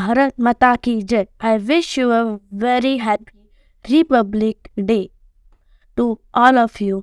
भारत माता की जय I wish you a very happy Republic Day to all of you